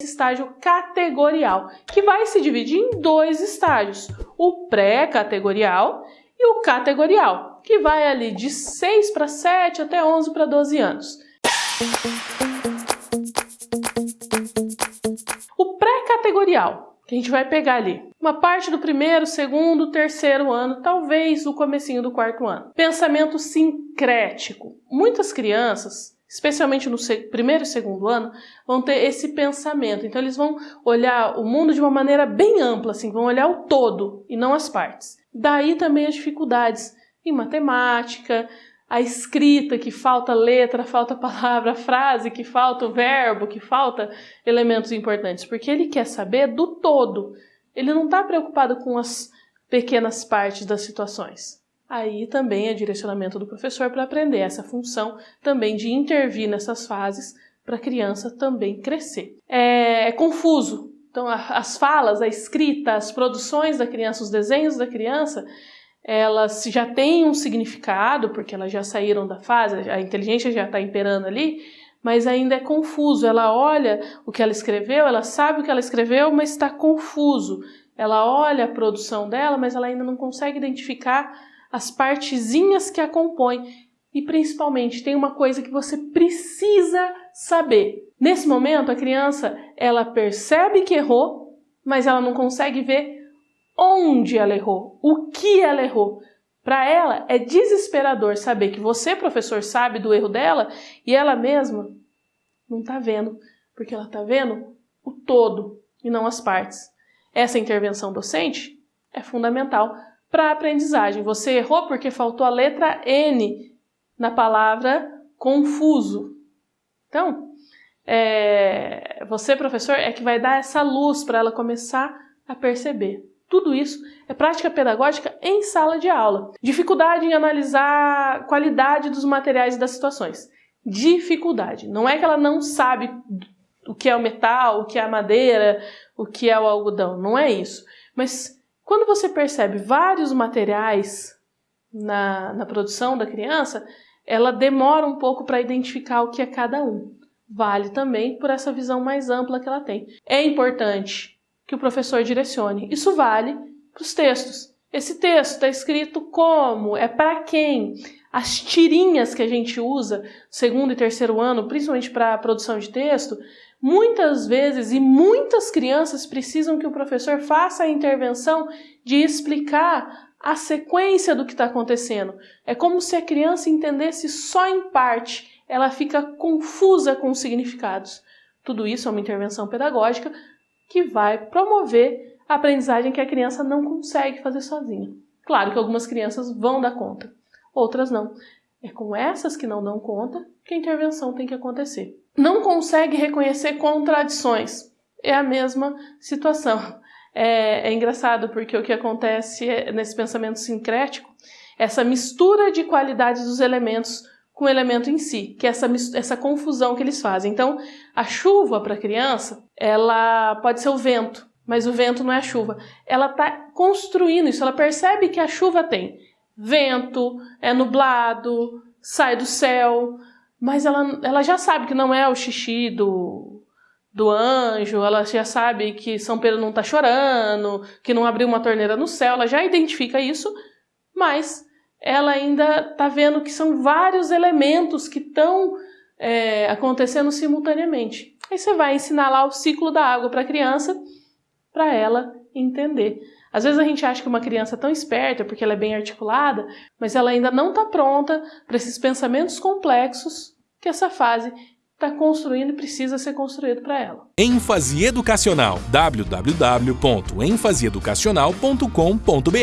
estágio categorial, que vai se dividir em dois estágios, o pré-categorial e o categorial, que vai ali de 6 para 7 até 11 para 12 anos. O pré-categorial, que a gente vai pegar ali uma parte do primeiro, segundo, terceiro ano, talvez o comecinho do quarto ano. Pensamento sincrético. Muitas crianças especialmente no primeiro e segundo ano, vão ter esse pensamento. Então eles vão olhar o mundo de uma maneira bem ampla, assim, vão olhar o todo e não as partes. Daí também as dificuldades em matemática, a escrita, que falta letra, falta palavra, frase, que falta o verbo, que falta elementos importantes, porque ele quer saber do todo. Ele não está preocupado com as pequenas partes das situações. Aí também é direcionamento do professor para aprender essa função também de intervir nessas fases para a criança também crescer. É, é confuso. Então, a, as falas, a escrita, as produções da criança, os desenhos da criança, elas já têm um significado, porque elas já saíram da fase, a inteligência já está imperando ali, mas ainda é confuso. Ela olha o que ela escreveu, ela sabe o que ela escreveu, mas está confuso. Ela olha a produção dela, mas ela ainda não consegue identificar as partezinhas que a compõem e principalmente tem uma coisa que você precisa saber. Nesse momento a criança, ela percebe que errou, mas ela não consegue ver onde ela errou, o que ela errou. Para ela é desesperador saber que você, professor, sabe do erro dela e ela mesma não está vendo, porque ela está vendo o todo e não as partes. Essa intervenção docente é fundamental para a aprendizagem. Você errou porque faltou a letra N na palavra confuso. Então, é, você, professor, é que vai dar essa luz para ela começar a perceber. Tudo isso é prática pedagógica em sala de aula. Dificuldade em analisar qualidade dos materiais e das situações. Dificuldade. Não é que ela não sabe o que é o metal, o que é a madeira, o que é o algodão. Não é isso. Mas quando você percebe vários materiais na, na produção da criança, ela demora um pouco para identificar o que é cada um. Vale também por essa visão mais ampla que ela tem. É importante que o professor direcione. Isso vale para os textos. Esse texto está escrito como? É para quem? As tirinhas que a gente usa segundo e terceiro ano, principalmente para a produção de texto, Muitas vezes e muitas crianças precisam que o professor faça a intervenção de explicar a sequência do que está acontecendo. É como se a criança entendesse só em parte, ela fica confusa com os significados. Tudo isso é uma intervenção pedagógica que vai promover a aprendizagem que a criança não consegue fazer sozinha. Claro que algumas crianças vão dar conta, outras não. É com essas que não dão conta que a intervenção tem que acontecer. Não consegue reconhecer contradições. É a mesma situação. É, é engraçado porque o que acontece é, nesse pensamento sincrético, essa mistura de qualidades dos elementos com o elemento em si, que é essa, essa confusão que eles fazem. Então, a chuva para a criança, ela pode ser o vento, mas o vento não é a chuva. Ela está construindo isso, ela percebe que a chuva tem vento, é nublado, sai do céu, mas ela, ela já sabe que não é o xixi do, do anjo, ela já sabe que São Pedro não está chorando, que não abriu uma torneira no céu, ela já identifica isso, mas ela ainda está vendo que são vários elementos que estão é, acontecendo simultaneamente. Aí você vai ensinar lá o ciclo da água para a criança, para ela entender. Às vezes a gente acha que uma criança é tão esperta porque ela é bem articulada, mas ela ainda não está pronta para esses pensamentos complexos que essa fase está construindo e precisa ser construído para ela. ênfase educacional www.enfaseeducacional.com.br